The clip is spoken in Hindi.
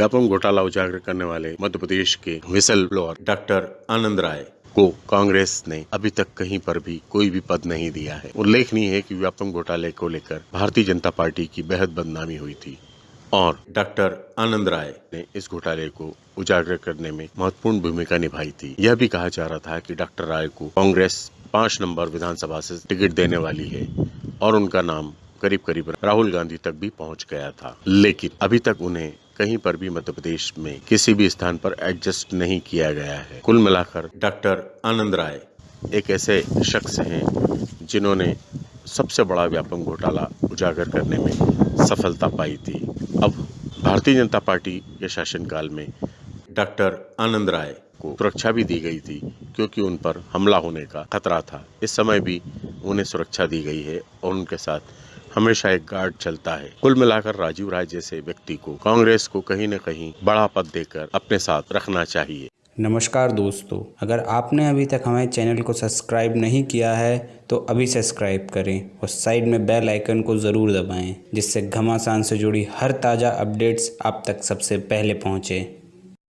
व्यापम घोटाला उजागर करने वाले मध्य प्रदेश के whistle blower doctor Anand Rai को कांग्रेस ने अभी तक कहीं पर भी कोई भी पद नहीं दिया है। उल्लेखनीय है कि व्यापम घोटाले को लेकर भारतीय जनता पार्टी की बेहद बदनामी हुई थी और डॉक्टर आनंद राय ने इस घोटाले को उजागर करने में महत्वपूर्ण भूमिका निभाई थी। यह भी कहा जा रहा था कि डॉक्टर राय को कांग्रेस पाँच नंबर विधानसभा से टिकट देने वाली है और उनका नाम करीब करीब राहुल गांधी तक भी पहुँच गया था। लेकिन अभी तक उन्हें कहीं पर भी मध्य प्रदेश में किसी भी स्थान पर एडजस्ट नहीं किया गया है। कुल मिलाकर डॉक्टर आनंद राय एक ऐसे शख्स हैं जिन्होंने सबसे बड़ा व्यापक घोटाला उजागर करने में सफलता पाई थी। अब भारतीय जनता पार्टी के शासनकाल में डॉक्टर आनंद राय को सुरक्षा भी दी गई थी, क्योंकि उन पर हमला होने का खतरा था। इस समय भी उन्हें सुरक्षा दी गई है और उनके साथ हमेशा एक गार्ड चलता है। कुल मिलाकर राजीव राय जैसे व्यक्ति को कांग्रेस को कहीं न कहीं बड़ा पद देकर अपने साथ रखना चाहिए। नमस्कार दोस्तों, अगर आपने अभी तक हमारे चैनल को सब्सक्राइब नहीं किया है तो अभी सब्सक्राइब करें और साइड में बेल आइकन को ज़रूर दबाएँ, जिससे घमासान से जुड़ी हर ताज़ा अपडेट्स आप तक सबसे पहले पहुँचें।